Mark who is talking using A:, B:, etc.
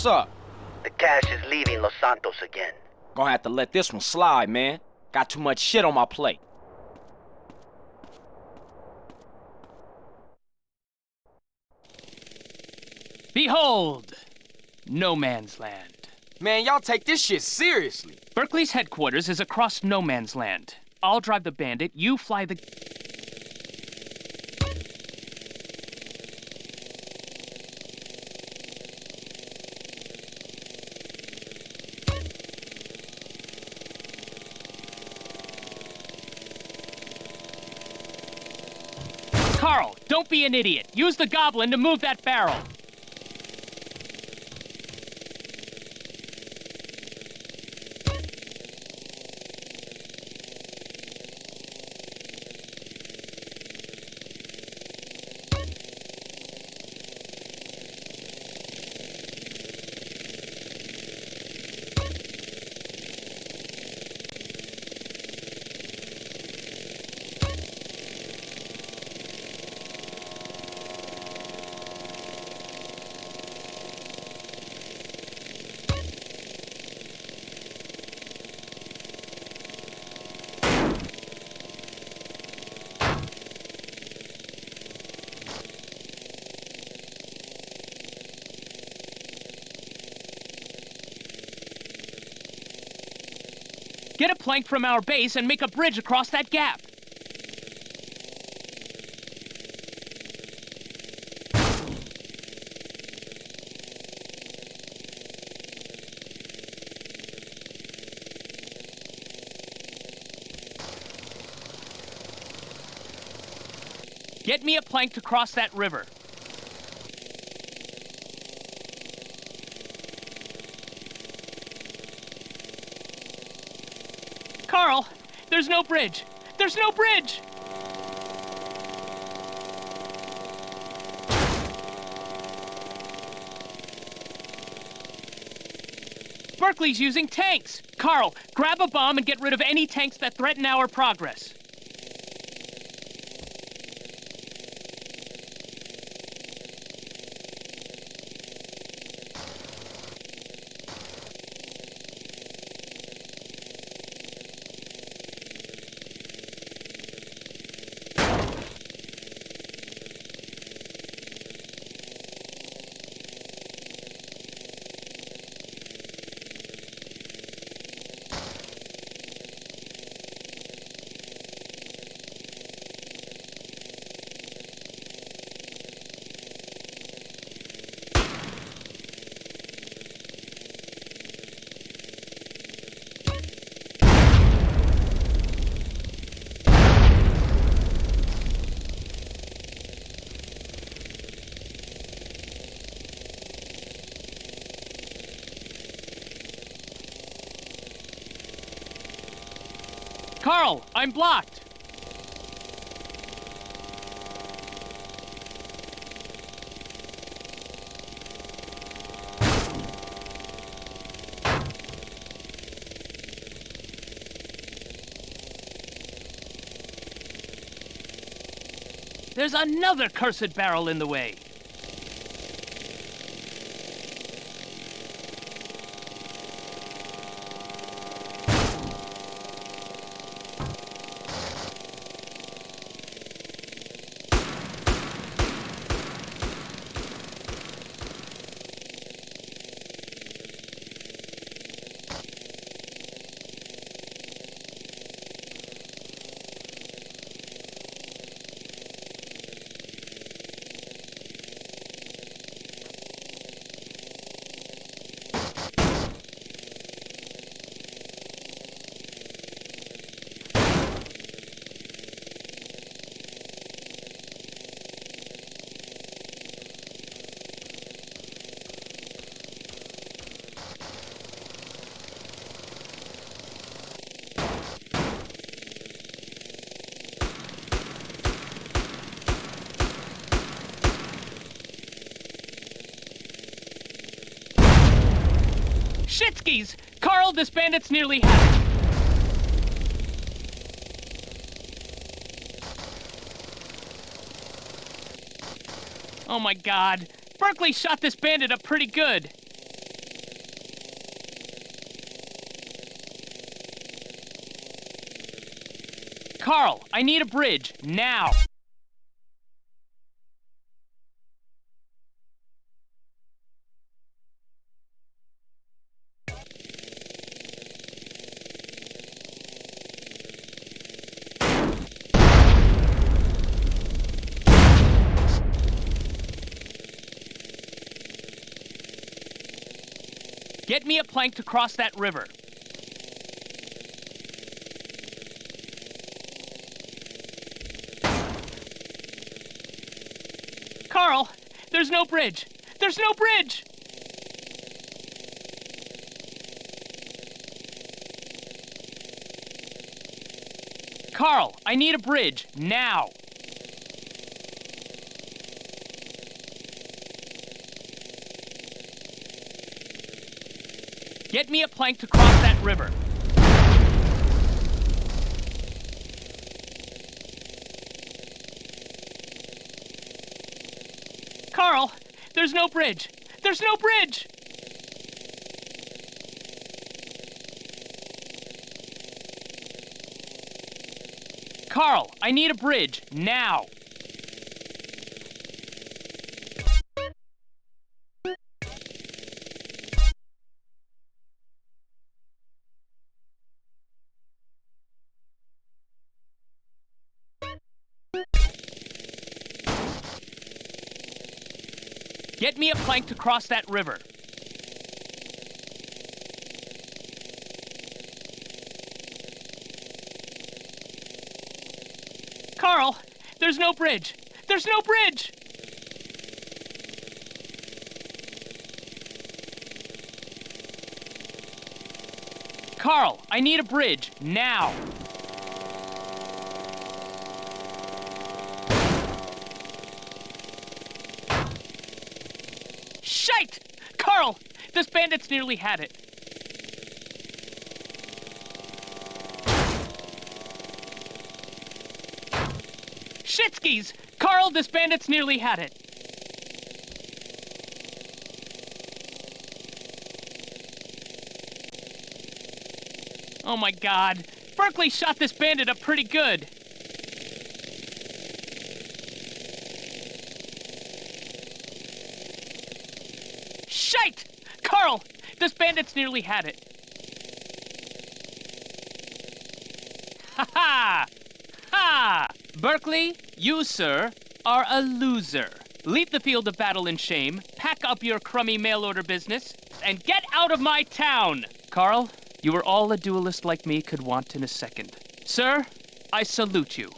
A: What's up?
B: The cash is leaving Los Santos again.
A: Gonna have to let this one slide, man. Got too much shit on my plate.
C: Behold, no man's land.
A: Man, y'all take this shit seriously.
C: Berkley's headquarters is across no man's land. I'll drive the bandit, you fly the... Carl, don't be an idiot. Use the goblin to move that barrel. Get a plank from our base and make a bridge across that gap. Get me a plank to cross that river. Carl, there's no bridge. There's no bridge. Berkley's using tanks. Carl, grab a bomb and get rid of any tanks that threaten our progress. Carl, I'm blocked. There's another cursed barrel in the way. Carl, this bandit's nearly had! Oh my god. Berkley shot this bandit up pretty good. Carl, I need a bridge, now! Get me a plank to cross that river. Carl, there's no bridge. There's no bridge. Carl, I need a bridge now. Get me a plank to cross that river. Carl, there's no bridge. There's no bridge. Carl, I need a bridge now. Get me a plank to cross that river. Carl, there's no bridge. There's no bridge. Carl, I need a bridge now. Shite! Carl, this bandit's nearly had it. Shitskis! Carl, this bandit's nearly had it. Oh my god. Berkley shot this bandit up pretty good. Shite! Carl, this bandit's nearly had it. Ha ha! Ha! Berkley, you, sir, are a loser. Leave the field of battle in shame, pack up your crummy mail order business, and get out of my town! Carl, you are all a duelist like me could want in a second. Sir, I salute you.